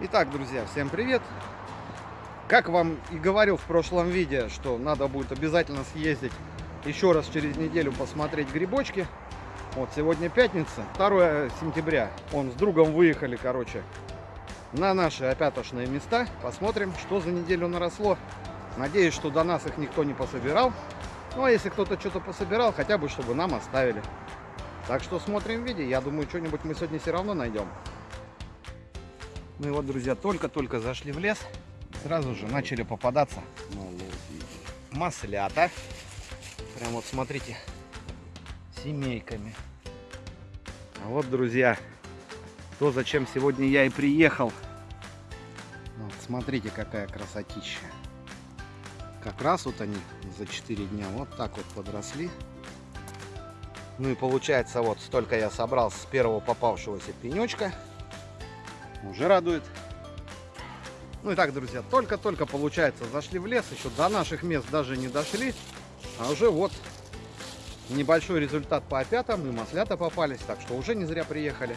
Итак, друзья, всем привет! Как вам и говорил в прошлом видео, что надо будет обязательно съездить еще раз через неделю посмотреть грибочки. Вот сегодня пятница, 2 сентября. Он с другом выехали, короче, на наши опятошные места. Посмотрим, что за неделю наросло. Надеюсь, что до нас их никто не пособирал. Ну, а если кто-то что-то пособирал, хотя бы, чтобы нам оставили. Так что смотрим видео. Я думаю, что-нибудь мы сегодня все равно найдем. Ну и вот, друзья, только-только зашли в лес. Сразу же начали попадаться маслята. Прям вот смотрите, семейками. А вот, друзья, то, зачем сегодня я и приехал. Вот, смотрите, какая красотища. Как раз вот они за 4 дня вот так вот подросли. Ну и получается, вот столько я собрал с первого попавшегося пенечка. Уже радует. Ну и так, друзья, только-только получается, зашли в лес, еще до наших мест даже не дошли. А уже вот небольшой результат по опятам, и маслята попались, так что уже не зря приехали.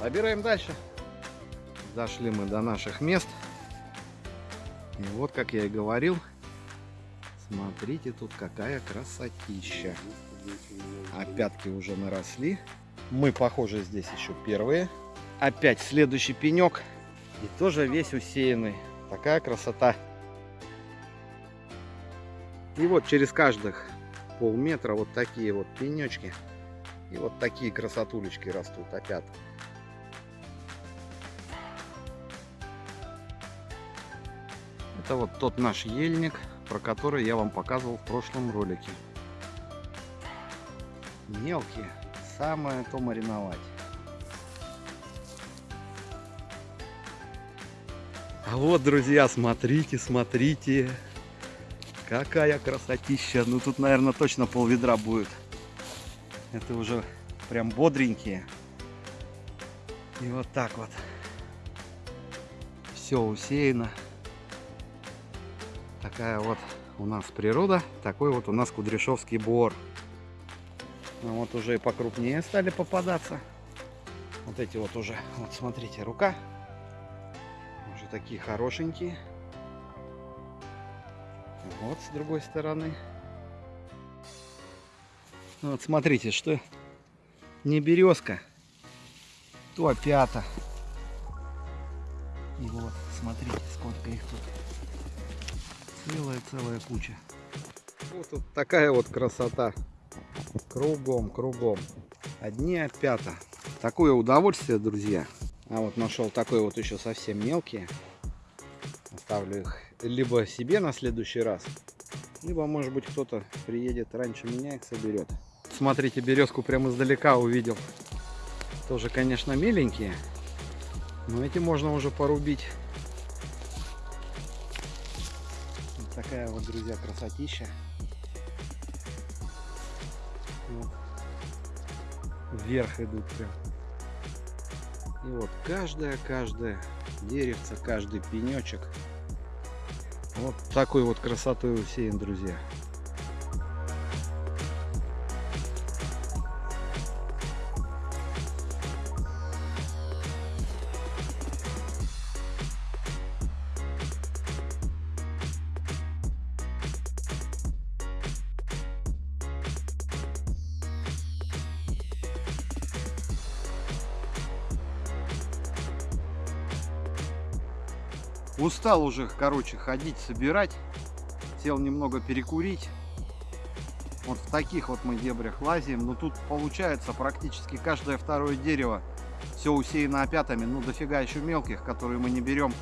Собираем дальше. Дошли мы до наших мест. И вот, как я и говорил, смотрите, тут какая красотища. Опятки уже наросли. Мы, похоже, здесь еще первые. Опять следующий пенек. И тоже весь усеянный. Такая красота. И вот через каждых полметра вот такие вот пенечки. И вот такие красотулечки растут опять. Это вот тот наш ельник, про который я вам показывал в прошлом ролике. Мелкие, самое то мариновать. А вот, друзья, смотрите, смотрите. Какая красотища. Ну, тут, наверное, точно пол ведра будет. Это уже прям бодренькие. И вот так вот. Все усеяно. Такая вот у нас природа. Такой вот у нас Кудряшовский бор. Ну, вот уже и покрупнее стали попадаться. Вот эти вот уже. Вот смотрите, рука такие хорошенькие. Вот с другой стороны. Вот смотрите, что не березка, то опята. Вот, смотрите, сколько их тут. Целая-целая куча. Вот тут такая вот красота. Кругом, кругом. Одни опята. Такое удовольствие, друзья. А вот нашел такой вот еще совсем мелкие. Оставлю их либо себе на следующий раз, либо, может быть, кто-то приедет раньше меня их соберет. Смотрите, березку прямо издалека увидел. Тоже, конечно, миленькие, но эти можно уже порубить. Вот такая вот, друзья, красотища. Вот. Вверх идут прям. И вот каждое-каждое деревце, каждый пенечек вот такой вот красотой усеян, друзья. Устал уже, короче, ходить, собирать. Сел немного перекурить. Вот в таких вот мы дебрях лазим. Но тут получается практически каждое второе дерево все усеяно опятами. Ну, дофига еще мелких, которые мы не берем.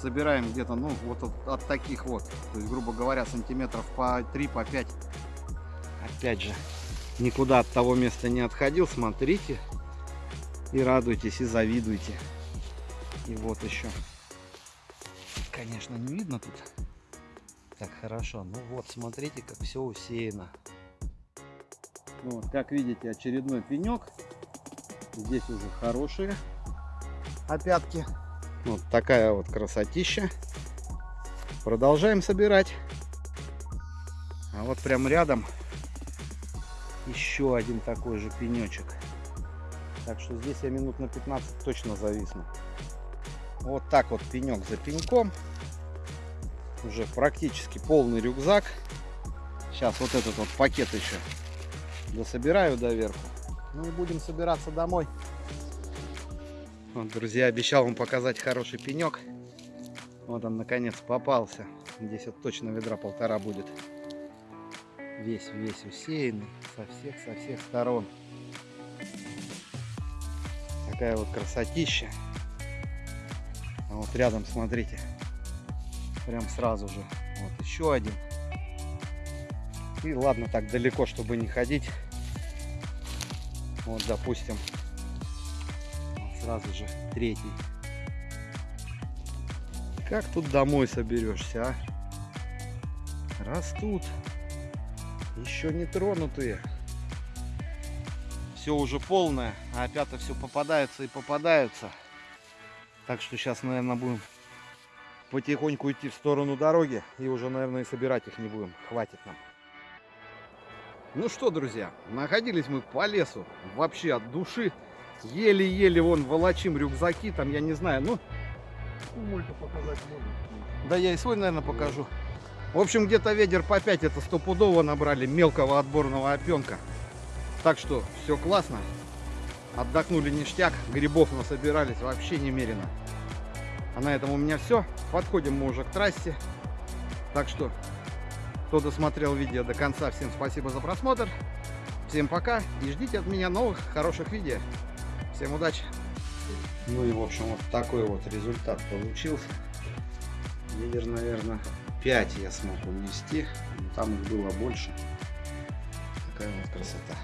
Собираем где-то, ну, вот от, от таких вот. То есть, грубо говоря, сантиметров по 3, по 5. Опять же, никуда от того места не отходил. Смотрите и радуйтесь, и завидуйте. И вот еще конечно, не видно тут так хорошо. Ну вот, смотрите, как все усеяно. Ну вот, как видите, очередной пенек. Здесь уже хорошие опятки. Вот такая вот красотища. Продолжаем собирать. А вот прям рядом еще один такой же пенечек. Так что здесь я минут на 15 точно зависну. Вот так вот пенек за пеньком. Уже практически полный рюкзак. Сейчас вот этот вот пакет еще дособираю доверху. Ну и будем собираться домой. Вот, друзья, обещал вам показать хороший пенек. Вот он наконец попался. Здесь вот точно ведра полтора будет. Весь, весь усеянный со всех, со всех сторон. Такая вот красотища. А вот рядом, смотрите, прям сразу же. Вот еще один. И ладно, так далеко, чтобы не ходить. Вот, допустим, вот сразу же третий. Как тут домой соберешься, а? Растут. Еще не тронутые. Все уже полное, а опята все попадаются и попадаются. Так что сейчас, наверное, будем потихоньку идти в сторону дороги. И уже, наверное, и собирать их не будем. Хватит нам. Ну что, друзья, находились мы по лесу. Вообще от души. Еле-еле вон волочим рюкзаки. Там, я не знаю, ну... Да я и свой, наверное, покажу. В общем, где-то ведер по 5 это стопудово набрали мелкого отборного опенка. Так что все классно. Отдохнули ништяк, грибов насобирались вообще немерено. А на этом у меня все. Подходим мы уже к трассе. Так что, кто досмотрел видео до конца, всем спасибо за просмотр. Всем пока и ждите от меня новых хороших видео. Всем удачи! Ну и в общем вот такой вот результат получился. Ведер, наверное, 5 я смог унести. но Там их было больше. Такая вот красота.